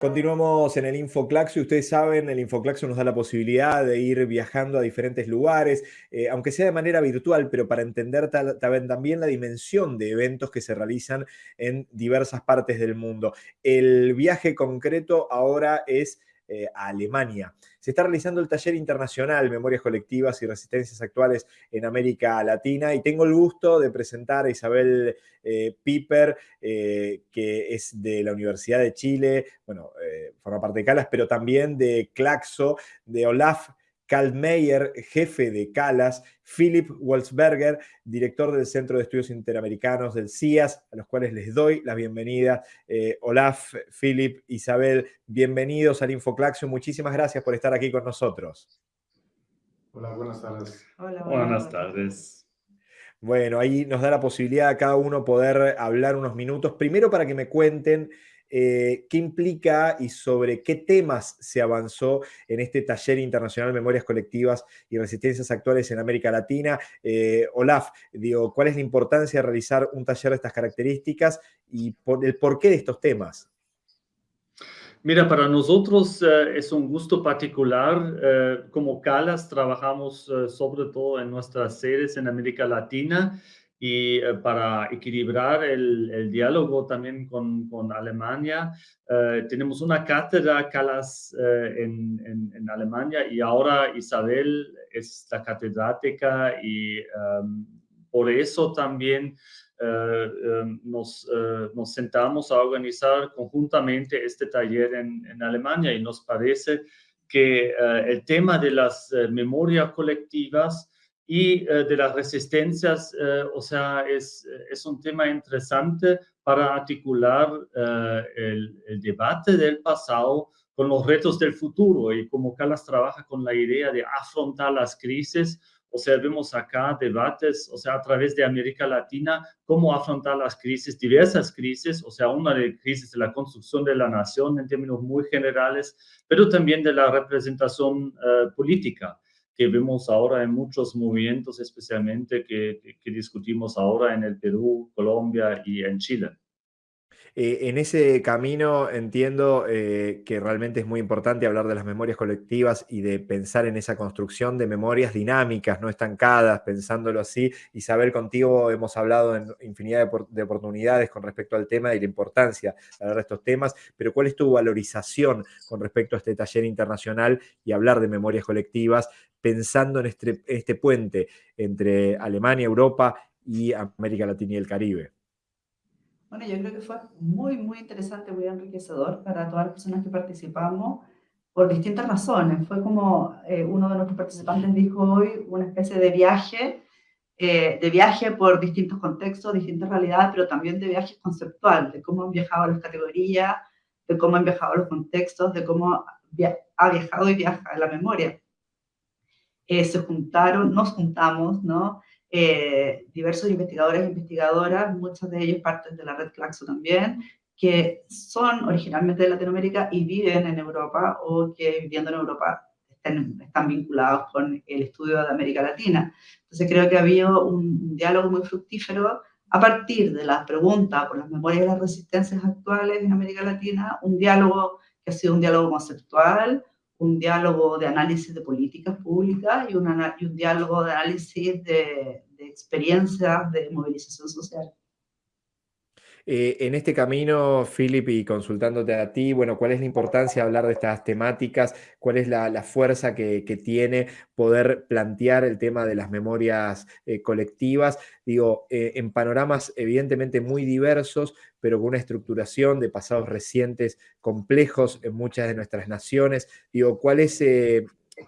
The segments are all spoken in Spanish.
Continuamos en el Infoclaxo y ustedes saben, el Infoclaxo nos da la posibilidad de ir viajando a diferentes lugares, eh, aunque sea de manera virtual, pero para entender también la dimensión de eventos que se realizan en diversas partes del mundo. El viaje concreto ahora es eh, a Alemania. Se está realizando el taller internacional Memorias Colectivas y Resistencias Actuales en América Latina y tengo el gusto de presentar a Isabel eh, Piper, eh, que es de la Universidad de Chile, bueno, forma parte de Calas, pero también de Claxo, de Olaf Karl Meyer, jefe de CALAS, Philip Wolfsberger, director del Centro de Estudios Interamericanos del CIAS, a los cuales les doy la bienvenida. Eh, Olaf, Philip, Isabel, bienvenidos al Infoclaxio. Muchísimas gracias por estar aquí con nosotros. Hola, buenas tardes. Hola, buenas tardes. Bueno, ahí nos da la posibilidad a cada uno poder hablar unos minutos. Primero para que me cuenten eh, qué implica y sobre qué temas se avanzó en este taller internacional Memorias Colectivas y Resistencias Actuales en América Latina. Eh, Olaf, digo, ¿cuál es la importancia de realizar un taller de estas características y por, el porqué de estos temas? Mira, para nosotros eh, es un gusto particular. como CALAS trabajamos sobre todo en nuestras sedes en América Latina y eh, para equilibrar el, diálogo también con, Alemania, eh, tenemos una cátedra CALAS eh, en, Alemania y ahora Isabel es la catedrática y em, por eso también nos, nos, sentamos a organizar conjuntamente este taller en, en Alemania y nos parece que el tema de las memorias colectivas y eh, de las resistencias, eh, o sea, es, es, un tema interesante para articular eh, el, el, debate del pasado con los retos del futuro y como Calas trabaja con la idea de afrontar las crisis, o sea, vemos acá debates, o sea, a través de América Latina, cómo afrontar las crisis, diversas crisis, o sea, una de crisis de la construcción de la nación en términos muy generales, pero también de la representación política que vemos ahora en muchos movimientos, especialmente que, que, discutimos ahora en el Perú, Colombia y en Chile. Eh, en ese camino entiendo eh, que realmente es muy importante hablar de las memorias colectivas y de pensar en esa construcción de memorias dinámicas, no estancadas, pensándolo así. Isabel, contigo hemos hablado en infinidad de, oportunidades con respecto al tema y la importancia de hablar de estos temas, pero ¿cuál es tu valorización con respecto a este taller internacional y hablar de memorias colectivas, pensando en este, este puente entre Alemania, Europa y América Latina y el Caribe? Bueno, yo creo que fue muy, muy interesante, muy enriquecedor para todas las personas que participamos por distintas razones. Fue como eh, uno de nuestros participantes dijo hoy, una especie de viaje, eh, de viaje por distintos contextos, distintas realidades, pero también de viaje conceptual, de cómo han viajado las categorías, de cómo han viajado los contextos, de cómo ha viajado y viaja la memoria. Eh, se juntaron, nos juntamos, ¿no? Eh, diversos investigadores e investigadoras, muchos de ellos partes de la red Claxo también, que son originalmente de Latinoamérica y viven en Europa o que viviendo en Europa están, están vinculados con el estudio de América Latina. Entonces creo que ha habido un diálogo muy fructífero a partir de las preguntas por las memorias de las resistencias actuales en América Latina, un diálogo que ha sido un diálogo conceptual, un diálogo de análisis de políticas públicas y, y un diálogo de análisis de, de experiencias de movilización social. Eh, en este camino, Philip, y consultándote a ti, bueno, ¿cuál es la importancia de hablar de estas temáticas? ¿Cuál es la, fuerza que, tiene poder plantear el tema de las memorias eh, colectivas? Digo, eh, en panoramas evidentemente muy diversos, pero con una estructuración de pasados recientes complejos en muchas de nuestras naciones. Digo, ¿cuál es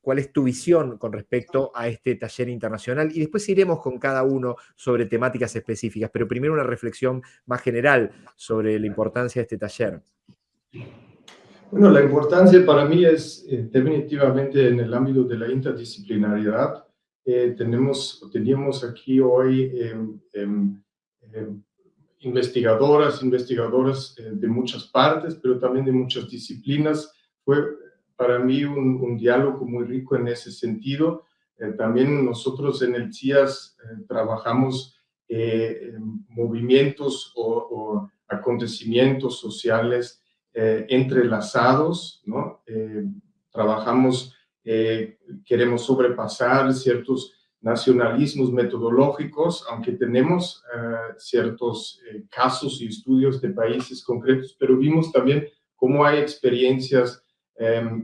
cuál es tu visión con respecto a este taller internacional y después iremos con cada uno sobre temáticas específicas, pero primero una reflexión más general sobre la importancia de este taller. Bueno, la importancia para mí es eh, definitivamente en el ámbito de la interdisciplinariedad. Eh, tenemos, teníamos aquí hoy em, em, em, investigadoras, investigadoras eh, de muchas partes, pero también de muchas disciplinas. Fue para mí un, diálogo muy rico en ese sentido. Eh, también nosotros en el CIAS eh, trabajamos eh, movimientos o, acontecimientos sociales entrelazados, ¿no? trabajamos, queremos sobrepasar ciertos nacionalismos metodológicos, aunque tenemos ciertos casos y estudios de países concretos, pero vimos también cómo hay experiencias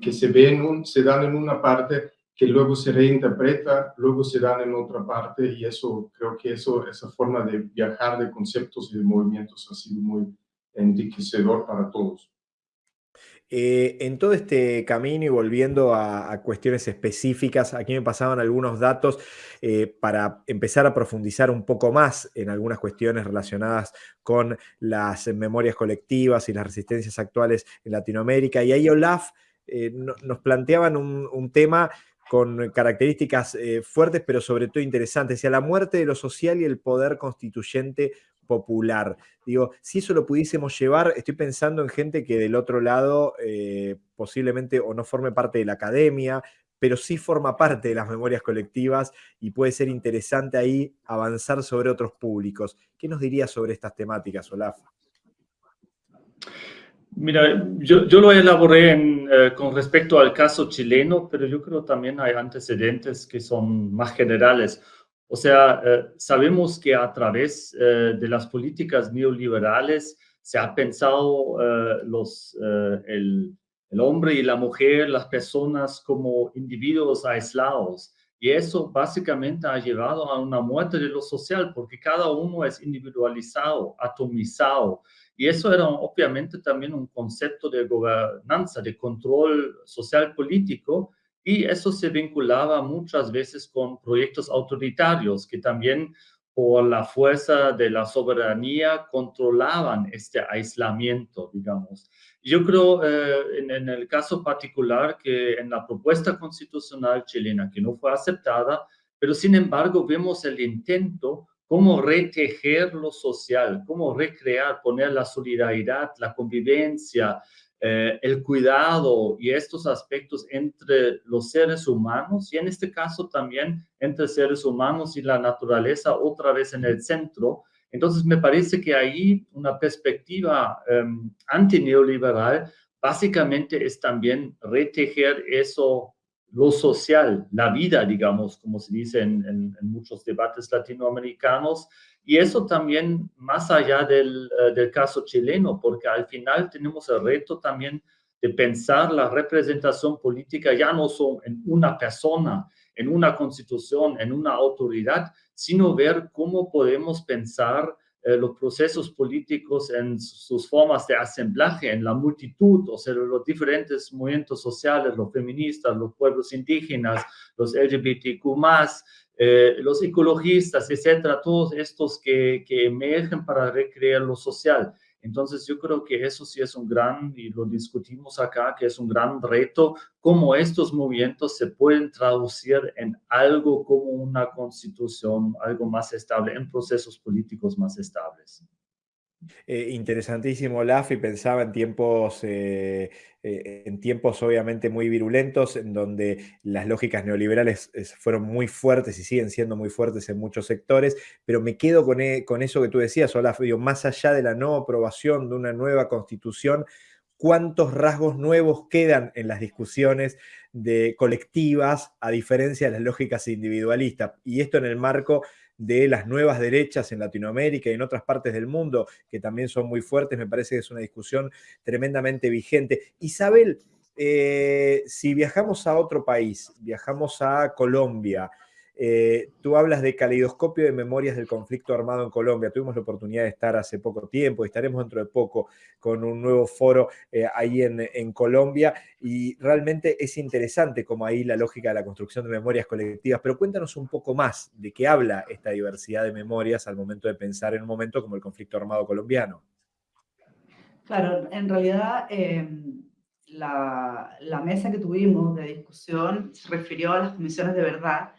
que se, ven, se dan en una parte que luego se reinterpreta, luego se dan en otra parte y eso, creo que eso, esa forma de viajar de conceptos y de movimientos ha sido muy enriquecedor para todos. Eh, en todo este camino y volviendo a, cuestiones específicas, aquí me pasaban algunos datos eh, para empezar a profundizar un poco más en algunas cuestiones relacionadas con las memorias colectivas y las resistencias actuales en Latinoamérica. Y ahí Olaf eh, nos planteaban un tema con características fuertes, pero sobre todo interesantes, sea, la muerte de lo social y el poder constituyente popular. Digo, si eso lo pudiésemos llevar, estoy pensando en gente que del otro lado eh, posiblemente o no forme parte de la academia, pero sí forma parte de las memorias colectivas y puede ser interesante ahí avanzar sobre otros públicos. ¿Qué nos dirías sobre estas temáticas, Olaf? Mira, yo, yo lo elaboré eh, con respecto al caso chileno, pero yo creo también hay antecedentes que son más generales. O sea, eh, sabemos que a través eh, de las políticas neoliberales se ha pensado los, el, el hombre y la mujer, las personas como individuos aislados. Y eso básicamente ha llevado a una muerte de lo social, porque cada uno es individualizado, atomizado. Y eso era obviamente también un concepto de gobernanza, de control social político, y eso se vinculaba muchas veces con proyectos autoritarios que también por la fuerza de la soberanía controlaban este aislamiento, digamos. Yo creo eh, en, en, el caso particular que en la propuesta constitucional chilena, que no fue aceptada, pero sin embargo vemos el intento cómo retejer lo social, cómo recrear, poner la solidaridad, la convivencia, eh, el cuidado y estos aspectos entre los seres humanos y en este caso también entre seres humanos y la naturaleza otra vez en el centro. Entonces me parece que ahí una perspectiva eh, antineoliberal básicamente es también retejer eso lo social, la vida, digamos, como se dice en, muchos debates latinoamericanos, y eso también más allá del, eh, del, caso chileno, porque al final tenemos el reto también de pensar la representación política ya no son en una persona, en una constitución, en una autoridad, sino ver cómo podemos pensar eh, los procesos políticos en sus formas de asemblaje, en la multitud, o sea, los diferentes movimientos sociales, los feministas, los pueblos indígenas, los LGBTQ+, eh, los ecologistas, etcétera, todos estos que, que emergen para recrear lo social. Entonces yo creo que eso sí es un gran, y lo discutimos acá, que es un gran reto, cómo estos movimientos se pueden traducir en algo como una constitución, algo más estable, en procesos políticos más estables. Eh, interesantísimo, Olaf, y pensaba en tiempos, eh, eh, en tiempos obviamente muy virulentos, en donde las lógicas neoliberales fueron muy fuertes y siguen siendo muy fuertes en muchos sectores, pero me quedo con, e, con eso que tú decías, Olaf, más allá de la no aprobación de una nueva constitución, cuántos rasgos nuevos quedan en las discusiones de colectivas a diferencia de las lógicas individualistas. Y esto en el marco de las nuevas derechas en Latinoamérica y en otras partes del mundo, que también son muy fuertes, me parece que es una discusión tremendamente vigente. Isabel, eh, si viajamos a otro país, viajamos a Colombia, eh, tú hablas de caleidoscopio de memorias del conflicto armado en Colombia. Tuvimos la oportunidad de estar hace poco tiempo, estaremos dentro de poco con un nuevo foro eh, ahí en, Colombia y realmente es interesante como ahí la lógica de la construcción de memorias colectivas. Pero cuéntanos un poco más de qué habla esta diversidad de memorias al momento de pensar en un momento como el conflicto armado colombiano. Claro, en realidad... Eh la, mesa que tuvimos de discusión se refirió a las comisiones de verdad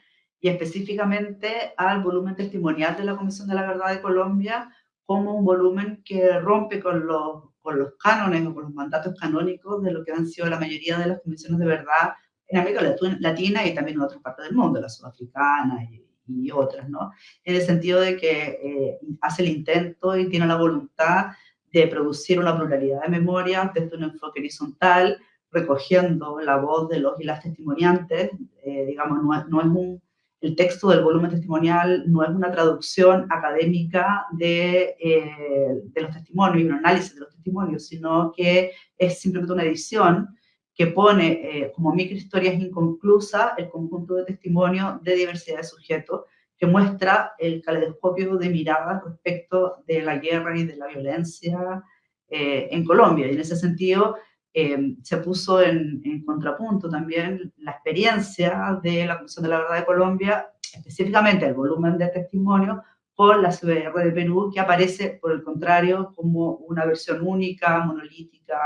y específicamente al volumen testimonial de la Comisión de la Verdad de Colombia como un volumen que rompe con los, con los cánones o con los mandatos canónicos de lo que han sido la mayoría de las comisiones de verdad en América Latina y también en otras partes del mundo, la sudafricana y, otras, ¿no? En el sentido de que eh, hace el intento y tiene la voluntad de producir una pluralidad de memorias desde un enfoque horizontal, recogiendo la voz de los y las testimoniantes, eh, digamos, no no es un, el texto del volumen testimonial no es una traducción académica de, eh, de los testimonios y un análisis de los testimonios, sino que es simplemente una edición que pone eh, como microhistorias inconclusas el conjunto de testimonios de diversidad de sujetos, que muestra el caleidoscopio de miradas respecto de la guerra y de la violencia eh, en Colombia. Y en ese sentido, eh, se puso en, contrapunto también la experiencia de la Comisión de la Verdad de Colombia, específicamente el volumen de testimonio, con la CBR de Perú, que aparece, por el contrario, como una versión única, monolítica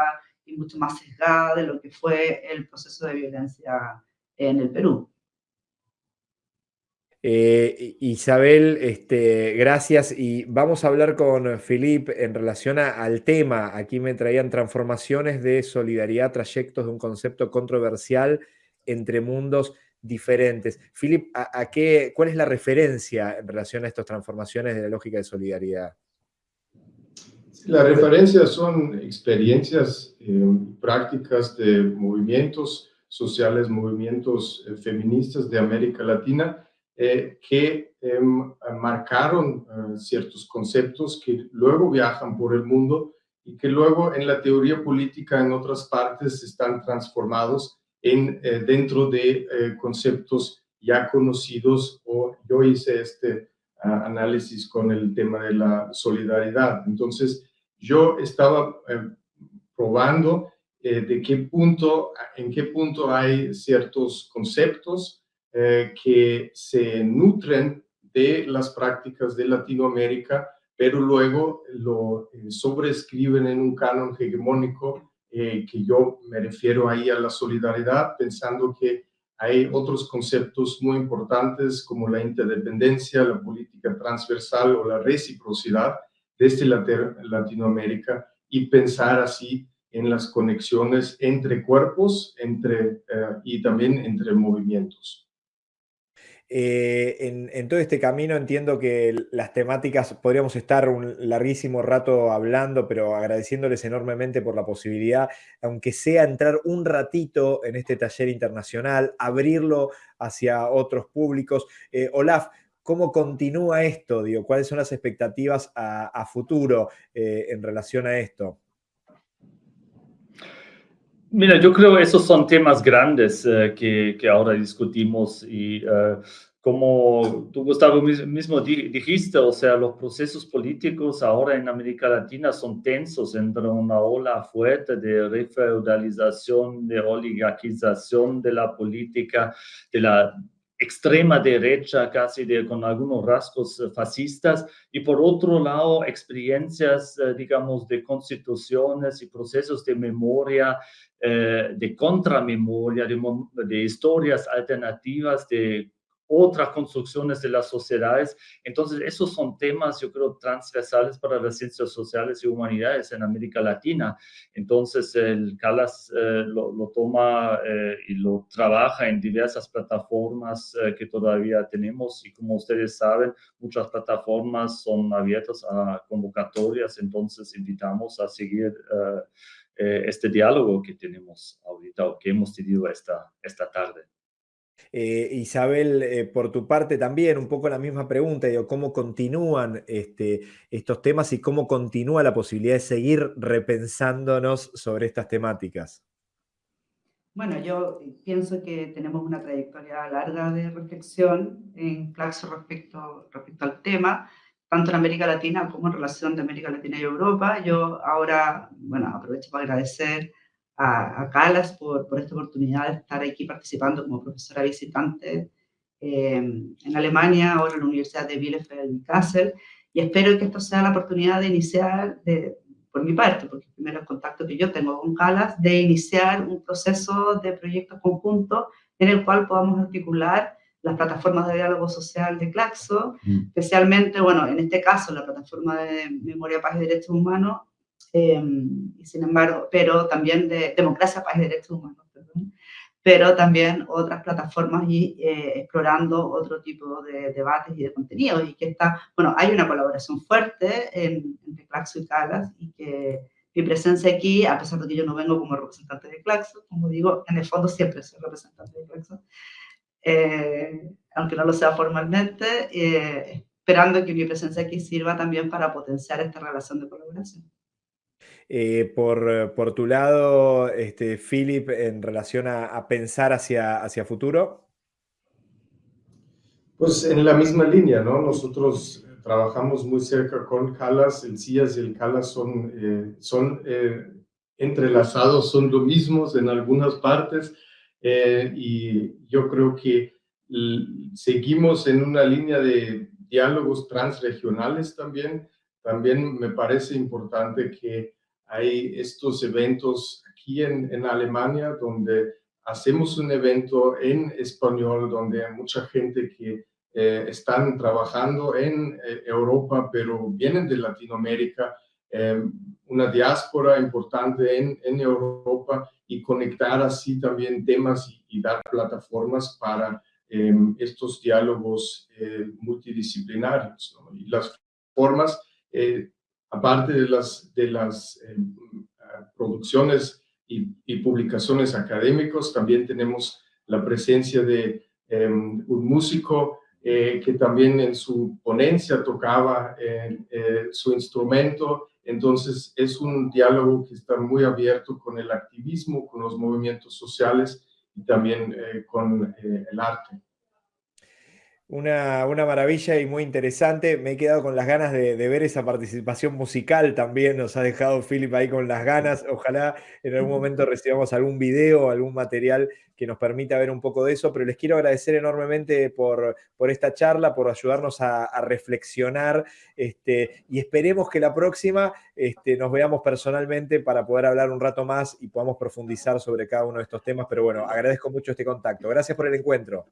y mucho más sesgada de lo que fue el proceso de violencia en el Perú. Eh, Isabel, este, gracias. Y vamos a hablar con Filip en relación al tema. Aquí me traían transformaciones de solidaridad, trayectos de un concepto controversial entre mundos diferentes. Filip, ¿a, qué, ¿cuál es la referencia en relación a estas transformaciones de la lógica de solidaridad? La referencia son experiencias eh, prácticas de movimientos sociales, movimientos eh, feministas de América Latina, eh, que em, marcaron eh, ciertos conceptos que luego viajan por el mundo y que luego en la teoría política en otras partes están transformados en, eh, dentro de conceptos ya conocidos o yo hice este ah, análisis con el tema de la solidaridad. Entonces, yo estaba probando de qué punto, en qué punto hay ciertos conceptos eh, que se nutren de las prácticas de Latinoamérica, pero luego lo eh, sobrescriben en un canon hegemónico, eh, que yo me refiero ahí a la solidaridad, pensando que hay otros conceptos muy importantes como la interdependencia, la política transversal o la reciprocidad desde Latinoamérica y pensar así en las conexiones entre cuerpos entre, y también entre movimientos. Eh, en, todo este camino entiendo que las temáticas, podríamos estar un larguísimo rato hablando, pero agradeciéndoles enormemente por la posibilidad, aunque sea entrar un ratito en este taller internacional, abrirlo hacia otros públicos. Eh, Olaf, ¿cómo continúa esto? ¿Cuáles son las expectativas a, futuro eh, en relación a esto? Mira, yo creo que esos son temas grandes eh, que, que, ahora discutimos y eh, como tú, Gustavo, mismo dijiste, o sea, los procesos políticos ahora en América Latina son tensos entre una ola fuerte de refeudalización, de oligarquización de la política, de la extrema derecha, casi de, con algunos rasgos eh, fascistas, y por otro lado, experiencias, eh, digamos, de constituciones y procesos de memoria, eh, de contramemoria, de, de historias alternativas, de otras construcciones de las sociedades. Entonces, esos son temas, yo creo, transversales para las ciencias sociales y humanidades en América Latina. Entonces, el CALAS eh, lo, toma eh, y lo trabaja en diversas plataformas eh, que todavía tenemos y como ustedes saben, muchas plataformas son abiertas a convocatorias, entonces invitamos a seguir este diálogo que tenemos ahorita o que hemos tenido esta, esta tarde. Eh, Isabel, eh, por tu parte también, un poco la misma pregunta, ¿cómo continúan este, estos temas y cómo continúa la posibilidad de seguir repensándonos sobre estas temáticas? Bueno, yo pienso que tenemos una trayectoria larga de reflexión en Claxo respecto, respecto al tema, tanto en América Latina como en relación de América Latina y Europa. Yo ahora, bueno, aprovecho para agradecer a, Calas por, por, esta oportunidad de estar aquí participando como profesora visitante eh, en Alemania, ahora en la Universidad de Bielefeld y Kassel, y espero que esto sea la oportunidad de iniciar, de, por mi parte, porque el primer contacto que yo tengo con Calas, de iniciar un proceso de proyectos conjuntos en el cual podamos articular las plataformas de diálogo social de Claxo, mm. especialmente, bueno, en este caso, la plataforma de Memoria, Paz y Derechos Humanos, Y sin embargo, pero también de democracia, paz y derechos humanos, pero también otras plataformas y eh, explorando otro tipo de debates y de contenidos. Y que está, bueno, hay una colaboración fuerte entre Claxo y Calas y que mi presencia aquí, a pesar de que yo no vengo como representante de Claxo, como digo, en el fondo siempre soy representante de Claxo, eh, aunque no lo sea formalmente, eh, esperando que mi presencia aquí sirva también para potenciar esta relación de colaboración. Eh, por, por, tu lado, este, Philip, en relación a, pensar hacia, hacia futuro? Pues en la misma línea, ¿no? Nosotros trabajamos muy cerca con Calas, el CIAS y el Calas son, eh, son eh, entrelazados, son lo mismos en algunas partes y yo creo que seguimos en una línea de diálogos transregionales también. También me parece importante que hay estos eventos aquí en, en Alemania donde hacemos un evento en español donde hay mucha gente que eh, están trabajando en eh, Europa, pero vienen de Latinoamérica, eh, una diáspora importante en, en, Europa y conectar así también temas y, dar plataformas para estos diálogos multidisciplinarios. Y las formas aparte de las, de las eh, producciones y, publicaciones académicos, también tenemos la presencia de em, un músico eh, que también en su ponencia tocaba eh, su instrumento. Entonces es un diálogo que está muy abierto con el activismo, con los movimientos sociales y también con el arte. Una, maravilla y muy interesante. Me he quedado con las ganas de, ver esa participación musical también. Nos ha dejado Philip ahí con las ganas. Ojalá en algún momento recibamos algún video, algún material que nos permita ver un poco de eso. Pero les quiero agradecer enormemente por, por esta charla, por ayudarnos a, reflexionar. Este, y esperemos que la próxima este, nos veamos personalmente para poder hablar un rato más y podamos profundizar sobre cada uno de estos temas. Pero bueno, agradezco mucho este contacto. Gracias por el encuentro.